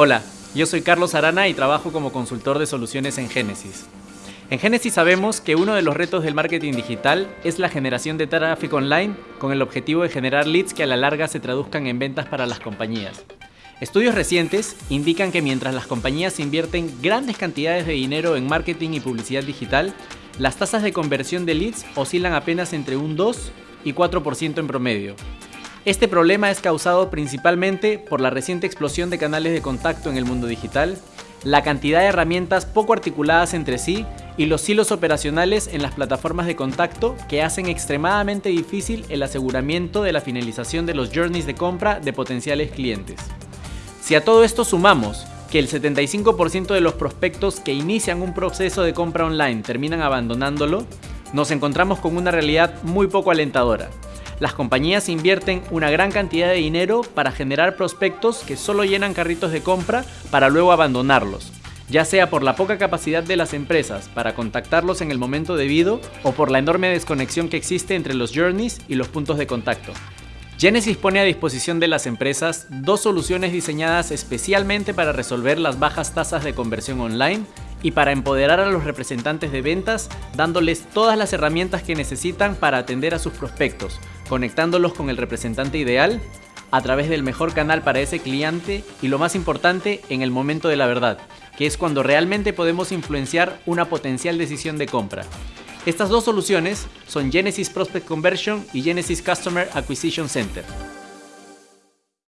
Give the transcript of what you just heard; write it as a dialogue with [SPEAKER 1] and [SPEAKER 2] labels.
[SPEAKER 1] Hola, yo soy Carlos Arana y trabajo como consultor de soluciones en Genesis. En Genesis sabemos que uno de los retos del marketing digital es la generación de tráfico online con el objetivo de generar leads que a la larga se traduzcan en ventas para las compañías. Estudios recientes indican que mientras las compañías invierten grandes cantidades de dinero en marketing y publicidad digital, las tasas de conversión de leads oscilan apenas entre un 2 y 4% en promedio. Este problema es causado principalmente por la reciente explosión de canales de contacto en el mundo digital, la cantidad de herramientas poco articuladas entre sí y los hilos operacionales en las plataformas de contacto que hacen extremadamente difícil el aseguramiento de la finalización de los journeys de compra de potenciales clientes. Si a todo esto sumamos que el 75% de los prospectos que inician un proceso de compra online terminan abandonándolo, nos encontramos con una realidad muy poco alentadora. Las compañías invierten una gran cantidad de dinero para generar prospectos que solo llenan carritos de compra para luego abandonarlos, ya sea por la poca capacidad de las empresas para contactarlos en el momento debido o por la enorme desconexión que existe entre los journeys y los puntos de contacto. Genesis pone a disposición de las empresas dos soluciones diseñadas especialmente para resolver las bajas tasas de conversión online y para empoderar a los representantes de ventas dándoles todas las herramientas que necesitan para atender a sus prospectos, conectándolos con el representante ideal a través del mejor canal para ese cliente y lo más importante en el momento de la verdad, que es cuando realmente podemos influenciar una potencial decisión de compra. Estas dos soluciones son Genesis Prospect Conversion y Genesis Customer Acquisition Center.